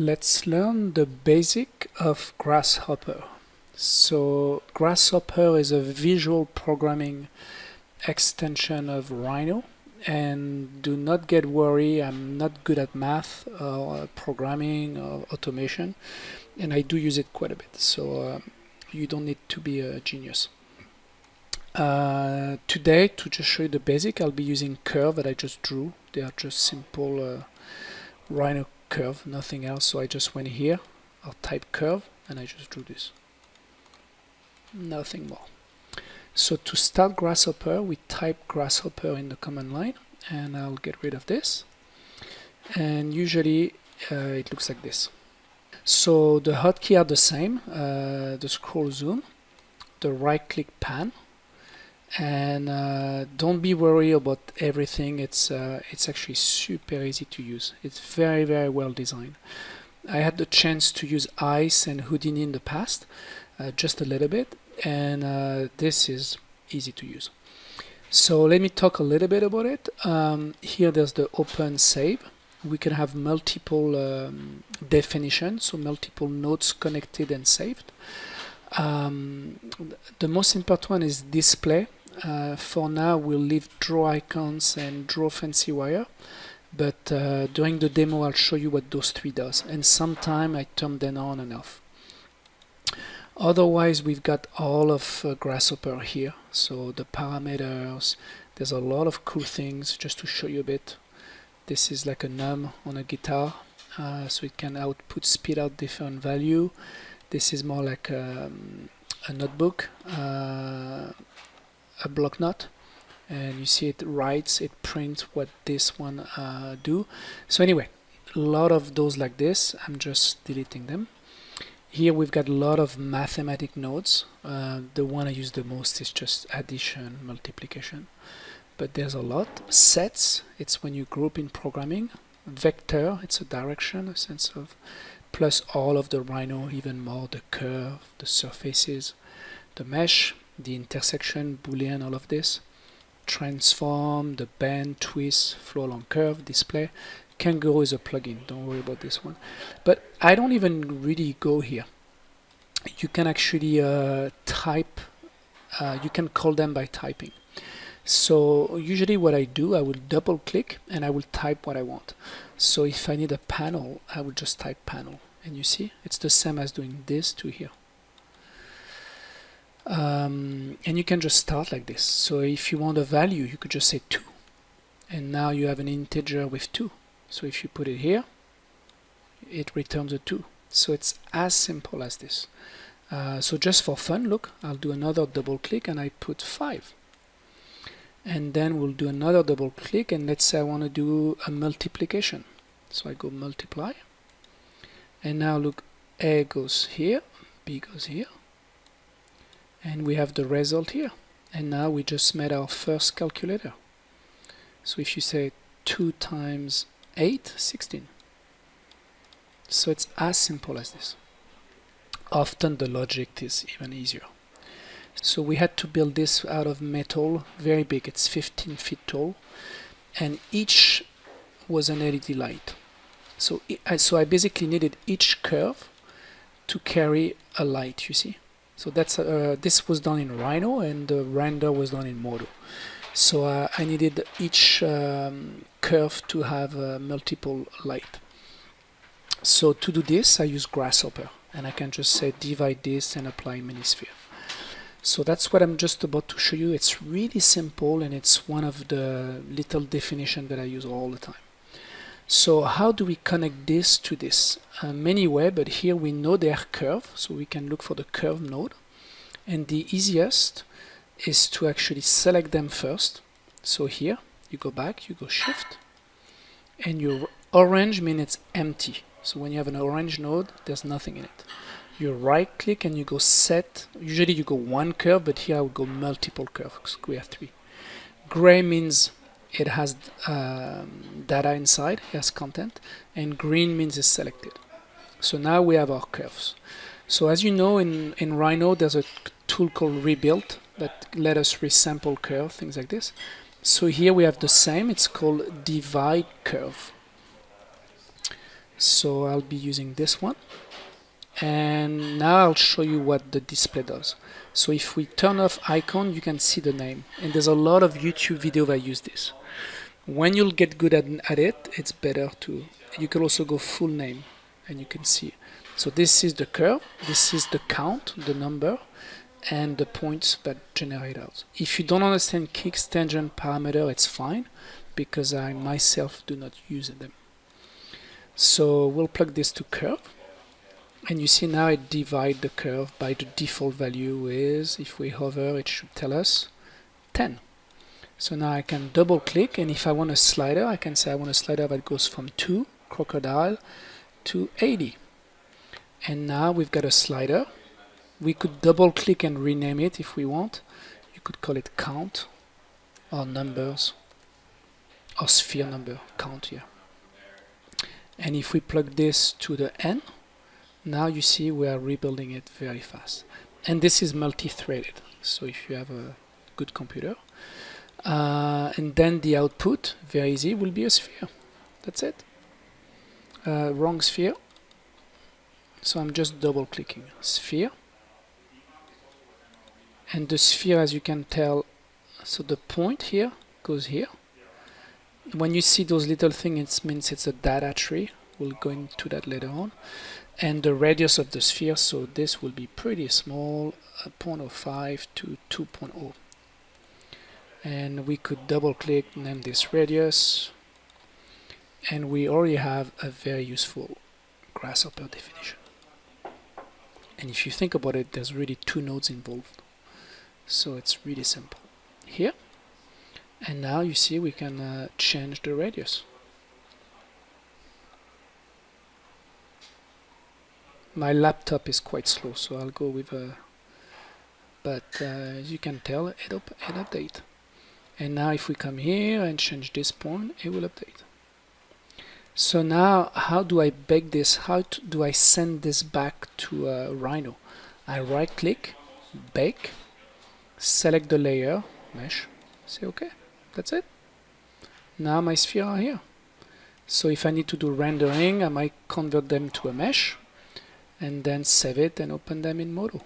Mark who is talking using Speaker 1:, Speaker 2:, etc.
Speaker 1: Let's learn the basic of Grasshopper. So Grasshopper is a visual programming extension of Rhino and do not get worried I'm not good at math or programming or automation and I do use it quite a bit so uh, you don't need to be a genius. Uh, today to just show you the basic I'll be using curve that I just drew they are just simple uh, Rhino curve, nothing else. So I just went here, I'll type curve, and I just drew this. Nothing more. So to start Grasshopper, we type Grasshopper in the command line, and I'll get rid of this. And usually uh, it looks like this. So the hotkey are the same, uh, the scroll zoom, the right click pan, and uh, don't be worried about everything. It's uh, it's actually super easy to use. It's very very well designed. I had the chance to use ice and Houdini in the past uh, just a little bit. And uh, this is easy to use. So let me talk a little bit about it. Um, here there's the open save. We can have multiple um, definitions so multiple nodes connected and saved. Um, the most important one is display uh, for now we'll leave draw icons and draw fancy wire but uh, during the demo I'll show you what those three does and sometime I turn them on and off. Otherwise we've got all of uh, grasshopper here so the parameters there's a lot of cool things just to show you a bit. This is like a num on a guitar uh, so it can output speed out different value. This is more like um, a notebook uh, a block note and you see it writes it prints what this one uh, do. So anyway a lot of those like this I'm just deleting them. Here we've got a lot of mathematic nodes. Uh, the one I use the most is just addition multiplication. But there's a lot. Sets it's when you group in programming. Vector it's a direction a sense of plus all of the rhino even more the curve the surfaces. The mesh the intersection, boolean, all of this. Transform, the bend, twist, flow along curve, display. Kangaroo is a plugin, don't worry about this one. But I don't even really go here. You can actually uh, type, uh, you can call them by typing. So usually what I do, I will double click and I will type what I want. So if I need a panel, I will just type panel. And you see, it's the same as doing this to here um, and you can just start like this. So if you want a value you could just say 2 and now you have an integer with 2 so if you put it here it returns a 2 so it's as simple as this. Uh, so just for fun look I'll do another double click and I put 5 and then we'll do another double click and let's say I want to do a multiplication. So I go multiply. And now look A goes here B goes here and we have the result here. And now we just made our first calculator. So if you say 2 times 8 16 so it's as simple as this. Often the logic is even easier. So we had to build this out of metal very big. It's 15 feet tall. And each was an LED light. So so I basically needed each curve to carry a light you see so that's uh, this was done in Rhino and the render was done in Modo. So uh, I needed each um, curve to have uh, multiple light. So to do this I use Grasshopper and I can just say divide this and apply Minisphere. So that's what I'm just about to show you. It's really simple and it's one of the little definition that I use all the time. So how do we connect this to this? Uh, many way, but here we know their curve, so we can look for the curve node. And the easiest is to actually select them first. So here, you go back, you go shift, and your orange means it's empty. So when you have an orange node, there's nothing in it. You right click and you go set, usually you go one curve, but here I would go multiple curves, we have three. Gray means it has um, data inside, it has content, and green means it's selected. So now we have our curves. So as you know, in, in Rhino, there's a tool called Rebuild that let us resample curve, things like this. So here we have the same, it's called Divide Curve. so I'll be using this one and now I'll show you what the display does so if we turn off icon you can see the name and there's a lot of YouTube video that use this when you'll get good at, at it it's better to you can also go full name and you can see. So this is the curve this is the count the number and the points that generate out. If you don't understand kinks tangent parameter it's fine because I myself do not use them. So we'll plug this to curve and you see now it divide the curve by the default value is if we hover it should tell us 10 so now I can double click and if I want a slider I can say I want a slider that goes from 2 crocodile to 80 and now we've got a slider. We could double click and rename it if we want. You could call it count or numbers or sphere number count here and if we plug this to the N now you see we are rebuilding it very fast. And this is multi-threaded. So if you have a good computer uh, and then the output very easy will be a sphere. That's it. Uh, wrong sphere. So I'm just double clicking sphere. And the sphere as you can tell so the point here goes here. When you see those little things it means it's a data tree. We'll go into that later on. And the radius of the sphere so this will be pretty small uh, 0.05 to 2.0 and we could double click name this radius. And we already have a very useful grasshopper definition. And if you think about it there's really two nodes involved. So it's really simple. Here. And now you see we can uh, change the radius. My laptop is quite slow so I'll go with a but uh, as you can tell it, up, it update and now if we come here and change this point it will update. So now how do I bake this? How do I send this back to uh, Rhino? I right click bake select the layer mesh say okay that's it. Now my sphere are here. So if I need to do rendering I might convert them to a mesh and then save it and open them in Modo